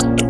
Bye.